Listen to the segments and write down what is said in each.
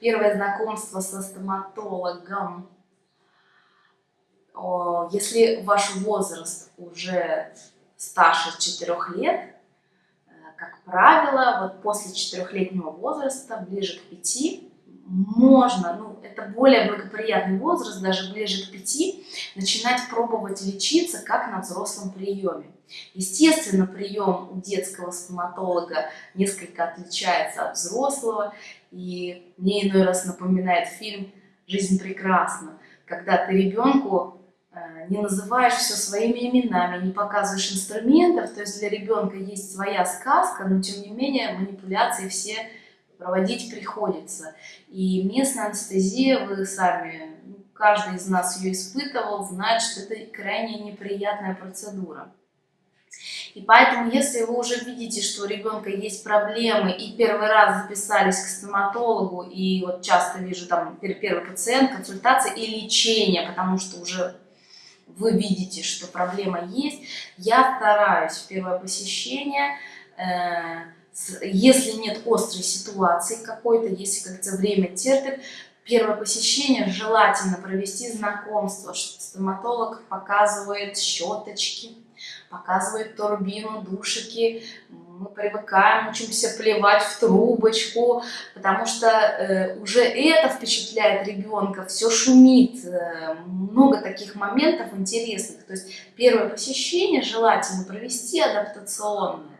первое знакомство со стоматологом. Если ваш возраст уже старше 4 лет, э, как правило, вот после четырехлетнего возраста, ближе к 5, можно, ну, это более благоприятный возраст, даже ближе к 5, начинать пробовать лечиться как на взрослом приеме. Естественно, прием у детского стоматолога несколько отличается от взрослого, и мне иной раз напоминает фильм «Жизнь прекрасна», когда ты ребенку э, не называешь все своими именами, не показываешь инструментов, то есть для ребенка есть своя сказка, но тем не менее манипуляции все проводить приходится. И местная анестезия, вы сами, каждый из нас ее испытывал, знает, что это крайне неприятная процедура. И поэтому, если вы уже видите, что у ребенка есть проблемы, и первый раз записались к стоматологу, и вот часто вижу там первый пациент, консультация и лечение, потому что уже вы видите, что проблема есть, я стараюсь в первое посещение, э, если нет острой ситуации какой-то, если как-то время терпит, первое посещение желательно провести знакомство. Стоматолог показывает щеточки, показывает турбину, душики, мы привыкаем, учимся плевать в трубочку, потому что э, уже это впечатляет ребенка, все шумит, э, много таких моментов интересных. То есть первое посещение желательно провести адаптационное.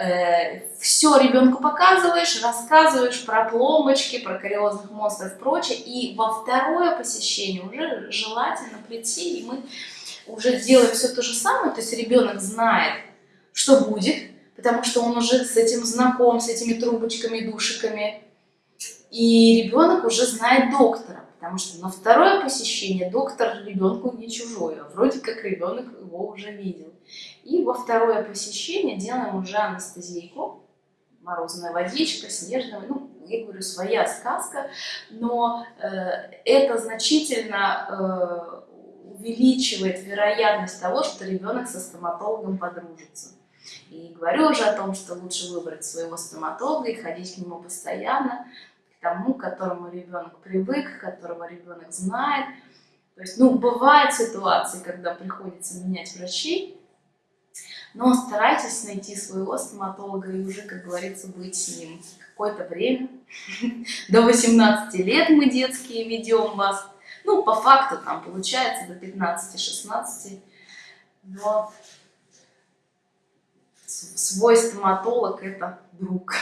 Э, все ребенку показываешь, рассказываешь про пломбочки, про кариозных монстров и прочее, и во второе посещение уже желательно прийти, и мы уже делаем все то же самое, то есть ребенок знает, что будет, потому что он уже с этим знаком, с этими трубочками, душиками, и ребенок уже знает доктора, потому что на второе посещение доктор ребенку не чужой, а вроде как ребенок его уже видел. И во второе посещение делаем уже анестезийку, морозная водичка, снежная, ну, я говорю, своя сказка, но э, это значительно э, увеличивает вероятность того, что ребенок со стоматологом подружится. И говорю уже о том, что лучше выбрать своего стоматолога и ходить к нему постоянно, тому, к которому ребенок привык, которого ребенок знает. То есть, ну, бывают ситуации, когда приходится менять врачей, но старайтесь найти своего стоматолога и уже, как говорится, быть с ним какое-то время. До 18 лет мы детские ведем вас. Ну, по факту там получается до 15-16. Но свой стоматолог это друг.